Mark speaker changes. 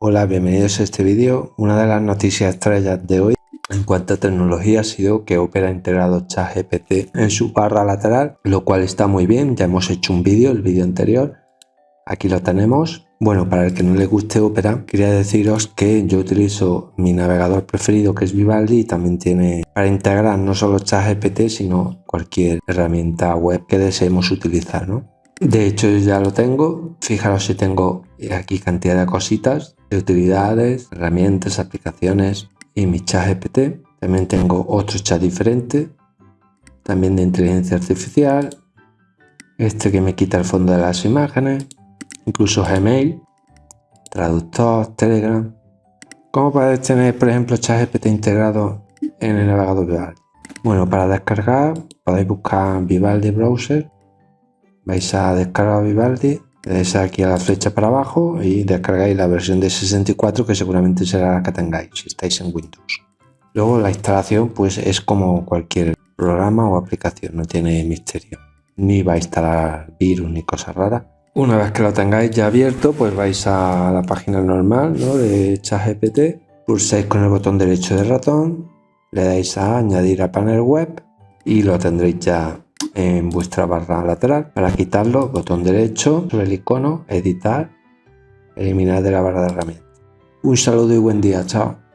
Speaker 1: Hola, bienvenidos a este vídeo. Una de las noticias estrellas de hoy en cuanto a tecnología ha sido que Opera ha integrado ChatGPT en su barra lateral, lo cual está muy bien. Ya hemos hecho un vídeo, el vídeo anterior. Aquí lo tenemos. Bueno, para el que no le guste Opera, quería deciros que yo utilizo mi navegador preferido que es Vivaldi y también tiene para integrar no solo ChatGPT, sino cualquier herramienta web que deseemos utilizar, ¿no? De hecho ya lo tengo, fijaros si tengo aquí cantidad de cositas, de utilidades, herramientas, aplicaciones y mi chat GPT. También tengo otro chat diferente, también de inteligencia artificial, este que me quita el fondo de las imágenes, incluso Gmail, traductor, Telegram. ¿Cómo podéis tener, por ejemplo, ChatGPT integrado en el navegador Vivaldi? Bueno, para descargar podéis buscar Vivaldi Browser vais a descargar Vivaldi, le dais aquí a la flecha para abajo y descargáis la versión de 64 que seguramente será la que tengáis si estáis en Windows. Luego la instalación pues es como cualquier programa o aplicación, no tiene misterio. Ni va a instalar virus ni cosas raras. Una vez que lo tengáis ya abierto, pues vais a la página normal ¿no? de ChatGPT, pulsáis con el botón derecho del ratón, le dais a añadir a panel web y lo tendréis ya en vuestra barra lateral. Para quitarlo, botón derecho sobre el icono, editar, eliminar de la barra de herramientas. Un saludo y buen día, chao.